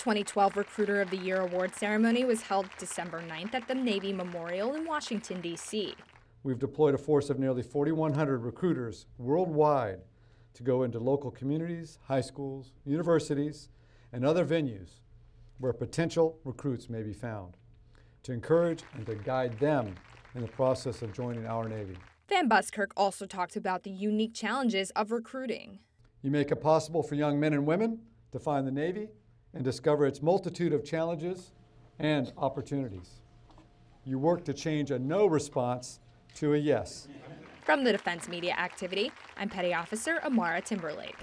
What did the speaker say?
2012 Recruiter of the Year award ceremony was held December 9th at the Navy Memorial in Washington, D.C. We've deployed a force of nearly 4,100 recruiters worldwide to go into local communities, high schools, universities, and other venues where potential recruits may be found to encourage and to guide them in the process of joining our Navy. Van Buskirk also talked about the unique challenges of recruiting. You make it possible for young men and women to find the Navy and discover its multitude of challenges and opportunities. You work to change a no response to a yes. From the Defense Media Activity, I'm Petty Officer Amara Timberlake.